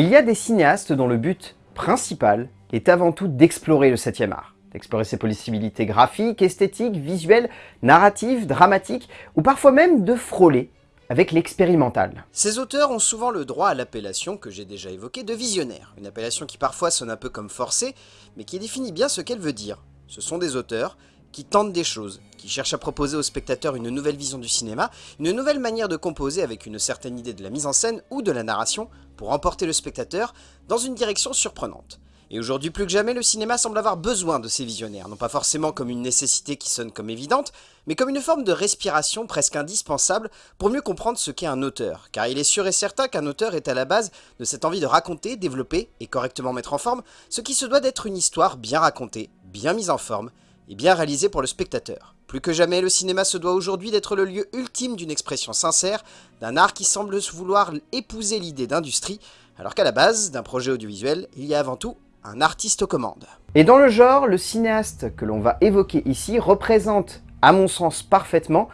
Il y a des cinéastes dont le but principal est avant tout d'explorer le 7e art, d'explorer ses possibilités graphiques, esthétiques, visuelles, narratives, dramatiques, ou parfois même de frôler avec l'expérimental. Ces auteurs ont souvent le droit à l'appellation que j'ai déjà évoquée de visionnaire, une appellation qui parfois sonne un peu comme forcée, mais qui définit bien ce qu'elle veut dire. Ce sont des auteurs qui tentent des choses, qui cherchent à proposer au spectateur une nouvelle vision du cinéma, une nouvelle manière de composer avec une certaine idée de la mise en scène ou de la narration pour emporter le spectateur dans une direction surprenante. Et aujourd'hui plus que jamais, le cinéma semble avoir besoin de ces visionnaires, non pas forcément comme une nécessité qui sonne comme évidente, mais comme une forme de respiration presque indispensable pour mieux comprendre ce qu'est un auteur, car il est sûr et certain qu'un auteur est à la base de cette envie de raconter, développer et correctement mettre en forme ce qui se doit d'être une histoire bien racontée, bien mise en forme, et bien réalisée pour le spectateur. Plus que jamais, le cinéma se doit aujourd'hui d'être le lieu ultime d'une expression sincère, d'un art qui semble vouloir épouser l'idée d'industrie, alors qu'à la base d'un projet audiovisuel, il y a avant tout un artiste aux commandes. Et dans le genre, le cinéaste que l'on va évoquer ici représente, à mon sens parfaitement,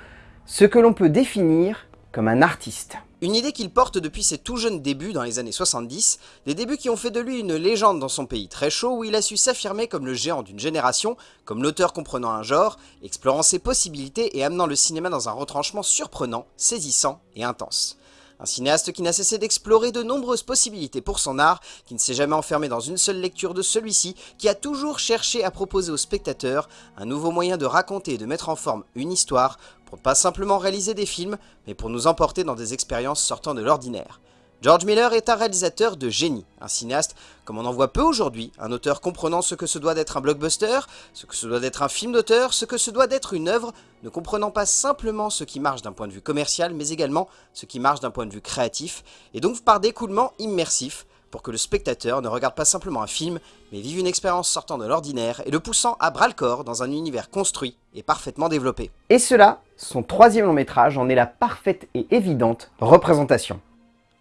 ce que l'on peut définir comme un artiste. Une idée qu'il porte depuis ses tout jeunes débuts dans les années 70, des débuts qui ont fait de lui une légende dans son pays très chaud où il a su s'affirmer comme le géant d'une génération, comme l'auteur comprenant un genre, explorant ses possibilités et amenant le cinéma dans un retranchement surprenant, saisissant et intense. Un cinéaste qui n'a cessé d'explorer de nombreuses possibilités pour son art, qui ne s'est jamais enfermé dans une seule lecture de celui-ci, qui a toujours cherché à proposer aux spectateurs un nouveau moyen de raconter et de mettre en forme une histoire, pas simplement réaliser des films, mais pour nous emporter dans des expériences sortant de l'ordinaire. George Miller est un réalisateur de génie, un cinéaste comme on en voit peu aujourd'hui, un auteur comprenant ce que se doit d'être un blockbuster, ce que se doit d'être un film d'auteur, ce que se doit d'être une œuvre, ne comprenant pas simplement ce qui marche d'un point de vue commercial, mais également ce qui marche d'un point de vue créatif, et donc par découlement immersif, pour que le spectateur ne regarde pas simplement un film, mais vive une expérience sortant de l'ordinaire et le poussant à bras-le-corps dans un univers construit et parfaitement développé. Et cela, son troisième long métrage en est la parfaite et évidente représentation.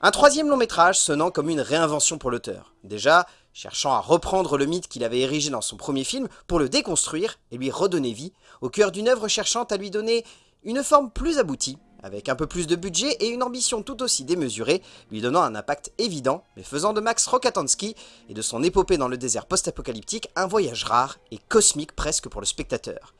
Un troisième long métrage sonnant comme une réinvention pour l'auteur. Déjà, cherchant à reprendre le mythe qu'il avait érigé dans son premier film pour le déconstruire et lui redonner vie, au cœur d'une œuvre cherchant à lui donner une forme plus aboutie, avec un peu plus de budget et une ambition tout aussi démesurée, lui donnant un impact évident, mais faisant de Max Rokatansky et de son épopée dans le désert post-apocalyptique un voyage rare et cosmique presque pour le spectateur.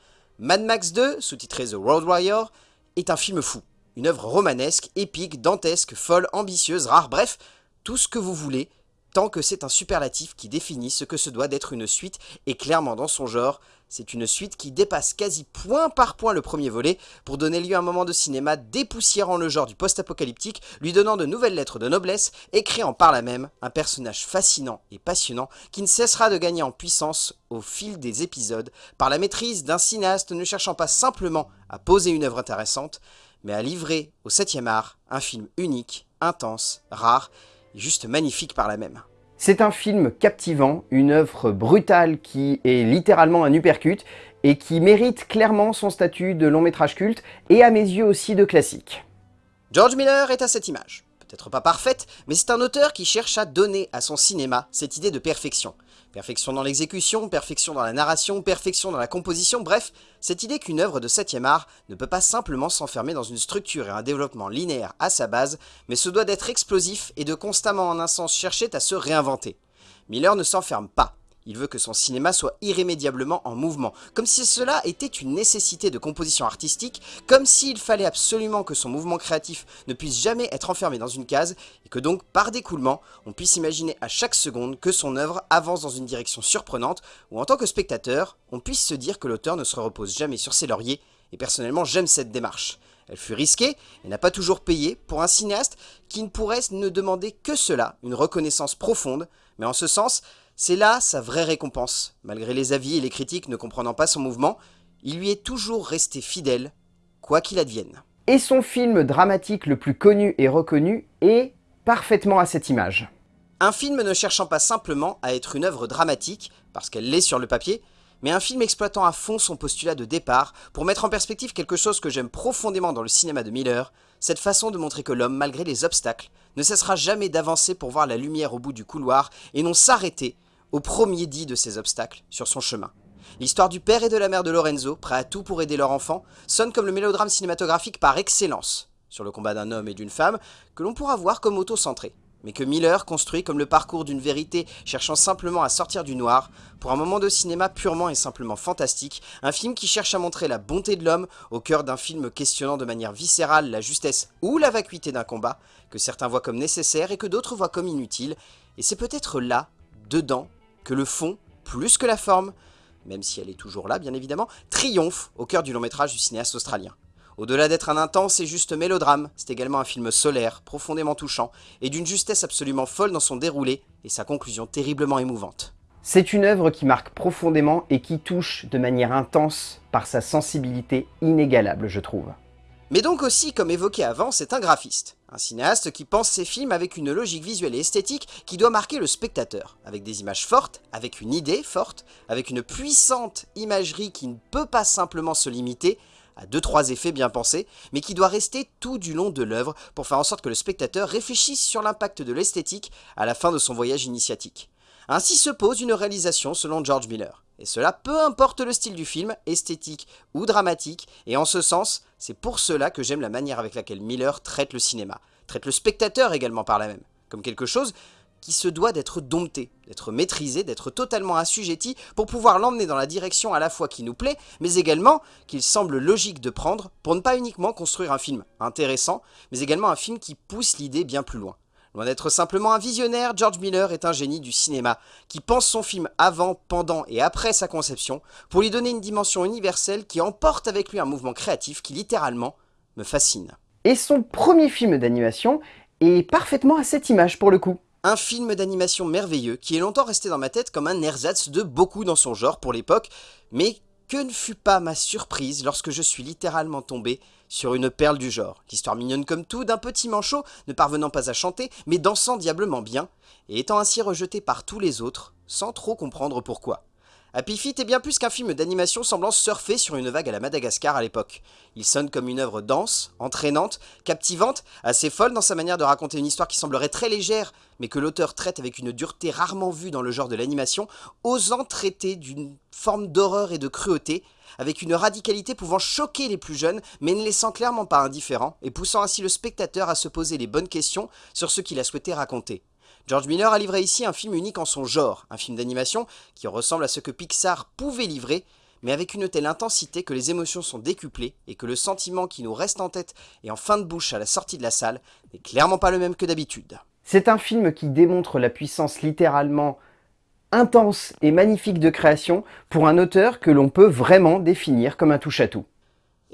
Mad Max 2, sous-titré The Road Warrior, est un film fou, une œuvre romanesque, épique, dantesque, folle, ambitieuse, rare, bref, tout ce que vous voulez, tant que c'est un superlatif qui définit ce que se doit d'être une suite, et clairement dans son genre, c'est une suite qui dépasse quasi point par point le premier volet, pour donner lieu à un moment de cinéma dépoussiérant le genre du post-apocalyptique, lui donnant de nouvelles lettres de noblesse, et créant par là même un personnage fascinant et passionnant, qui ne cessera de gagner en puissance au fil des épisodes, par la maîtrise d'un cinéaste ne cherchant pas simplement à poser une œuvre intéressante, mais à livrer au 7ème art un film unique, intense, rare juste magnifique par la même. C'est un film captivant, une œuvre brutale qui est littéralement un uppercut et qui mérite clairement son statut de long métrage culte et à mes yeux aussi de classique. George Miller est à cette image peut-être pas parfaite, mais c'est un auteur qui cherche à donner à son cinéma cette idée de perfection. Perfection dans l'exécution, perfection dans la narration, perfection dans la composition, bref, cette idée qu'une œuvre de 7ème art ne peut pas simplement s'enfermer dans une structure et un développement linéaire à sa base, mais se doit d'être explosif et de constamment en un sens chercher à se réinventer. Miller ne s'enferme pas. Il veut que son cinéma soit irrémédiablement en mouvement, comme si cela était une nécessité de composition artistique, comme s'il fallait absolument que son mouvement créatif ne puisse jamais être enfermé dans une case, et que donc, par découlement, on puisse imaginer à chaque seconde que son œuvre avance dans une direction surprenante, ou en tant que spectateur, on puisse se dire que l'auteur ne se repose jamais sur ses lauriers, et personnellement j'aime cette démarche. Elle fut risquée et n'a pas toujours payé pour un cinéaste qui ne pourrait ne demander que cela, une reconnaissance profonde, mais en ce sens, c'est là sa vraie récompense. Malgré les avis et les critiques ne comprenant pas son mouvement, il lui est toujours resté fidèle, quoi qu'il advienne. Et son film dramatique le plus connu et reconnu est parfaitement à cette image. Un film ne cherchant pas simplement à être une œuvre dramatique, parce qu'elle l'est sur le papier, mais un film exploitant à fond son postulat de départ pour mettre en perspective quelque chose que j'aime profondément dans le cinéma de Miller, cette façon de montrer que l'homme, malgré les obstacles, ne cessera jamais d'avancer pour voir la lumière au bout du couloir et non s'arrêter au premier dit de ces obstacles sur son chemin. L'histoire du père et de la mère de Lorenzo, prêts à tout pour aider leur enfant, sonne comme le mélodrame cinématographique par excellence, sur le combat d'un homme et d'une femme, que l'on pourra voir comme auto-centré. mais que Miller construit comme le parcours d'une vérité cherchant simplement à sortir du noir, pour un moment de cinéma purement et simplement fantastique, un film qui cherche à montrer la bonté de l'homme au cœur d'un film questionnant de manière viscérale la justesse ou la vacuité d'un combat, que certains voient comme nécessaire et que d'autres voient comme inutile, et c'est peut-être là, dedans, que le fond, plus que la forme, même si elle est toujours là bien évidemment, triomphe au cœur du long métrage du cinéaste australien. Au-delà d'être un intense et juste mélodrame, c'est également un film solaire, profondément touchant, et d'une justesse absolument folle dans son déroulé, et sa conclusion terriblement émouvante. C'est une œuvre qui marque profondément et qui touche de manière intense par sa sensibilité inégalable, je trouve. Mais donc aussi, comme évoqué avant, c'est un graphiste. Un cinéaste qui pense ses films avec une logique visuelle et esthétique qui doit marquer le spectateur, avec des images fortes, avec une idée forte, avec une puissante imagerie qui ne peut pas simplement se limiter à deux trois effets bien pensés, mais qui doit rester tout du long de l'œuvre pour faire en sorte que le spectateur réfléchisse sur l'impact de l'esthétique à la fin de son voyage initiatique. Ainsi se pose une réalisation selon George Miller. Et cela peu importe le style du film, esthétique ou dramatique, et en ce sens, c'est pour cela que j'aime la manière avec laquelle Miller traite le cinéma, traite le spectateur également par la même, comme quelque chose qui se doit d'être dompté, d'être maîtrisé, d'être totalement assujetti pour pouvoir l'emmener dans la direction à la fois qui nous plaît, mais également qu'il semble logique de prendre pour ne pas uniquement construire un film intéressant, mais également un film qui pousse l'idée bien plus loin. Loin d'être simplement un visionnaire, George Miller est un génie du cinéma, qui pense son film avant, pendant et après sa conception, pour lui donner une dimension universelle qui emporte avec lui un mouvement créatif qui littéralement me fascine. Et son premier film d'animation est parfaitement à cette image pour le coup. Un film d'animation merveilleux qui est longtemps resté dans ma tête comme un ersatz de beaucoup dans son genre pour l'époque, mais que ne fut pas ma surprise lorsque je suis littéralement tombé sur une perle du genre. L'histoire mignonne comme tout d'un petit manchot ne parvenant pas à chanter, mais dansant diablement bien, et étant ainsi rejeté par tous les autres, sans trop comprendre pourquoi. Happy Feet est bien plus qu'un film d'animation semblant surfer sur une vague à la Madagascar à l'époque. Il sonne comme une œuvre dense, entraînante, captivante, assez folle dans sa manière de raconter une histoire qui semblerait très légère, mais que l'auteur traite avec une dureté rarement vue dans le genre de l'animation, osant traiter d'une forme d'horreur et de cruauté, avec une radicalité pouvant choquer les plus jeunes, mais ne laissant clairement pas indifférent, et poussant ainsi le spectateur à se poser les bonnes questions sur ce qu'il a souhaité raconter. George Miller a livré ici un film unique en son genre, un film d'animation qui ressemble à ce que Pixar pouvait livrer, mais avec une telle intensité que les émotions sont décuplées et que le sentiment qui nous reste en tête et en fin de bouche à la sortie de la salle n'est clairement pas le même que d'habitude. C'est un film qui démontre la puissance littéralement intense et magnifique de création pour un auteur que l'on peut vraiment définir comme un touche-à-tout.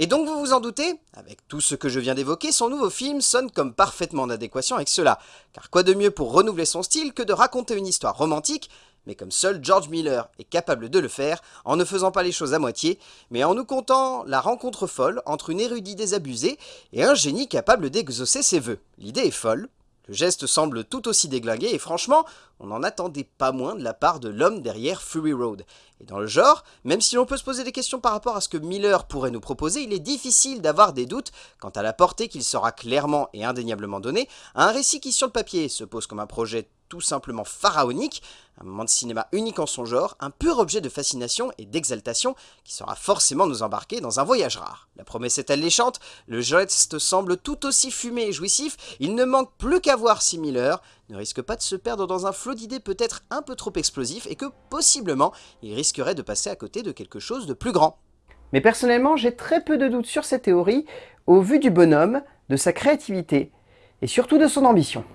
Et donc vous vous en doutez, avec tout ce que je viens d'évoquer, son nouveau film sonne comme parfaitement en adéquation avec cela. Car quoi de mieux pour renouveler son style que de raconter une histoire romantique, mais comme seul George Miller est capable de le faire, en ne faisant pas les choses à moitié, mais en nous contant la rencontre folle entre une érudite désabusée et un génie capable d'exaucer ses vœux. L'idée est folle, le geste semble tout aussi déglingué et franchement, on n'en attendait pas moins de la part de l'homme derrière Fury Road. Et dans le genre, même si l'on peut se poser des questions par rapport à ce que Miller pourrait nous proposer, il est difficile d'avoir des doutes quant à la portée qu'il sera clairement et indéniablement donné à un récit qui sur le papier se pose comme un projet tout simplement pharaonique, un moment de cinéma unique en son genre, un pur objet de fascination et d'exaltation qui sera forcément nous embarquer dans un voyage rare. La promesse est alléchante, le geste semble tout aussi fumé et jouissif, il ne manque plus qu'à voir si Miller ne risque pas de se perdre dans un flot d'idées peut-être un peu trop explosif et que possiblement il risquerait de passer à côté de quelque chose de plus grand. Mais personnellement, j'ai très peu de doutes sur cette théorie au vu du bonhomme, de sa créativité et surtout de son ambition.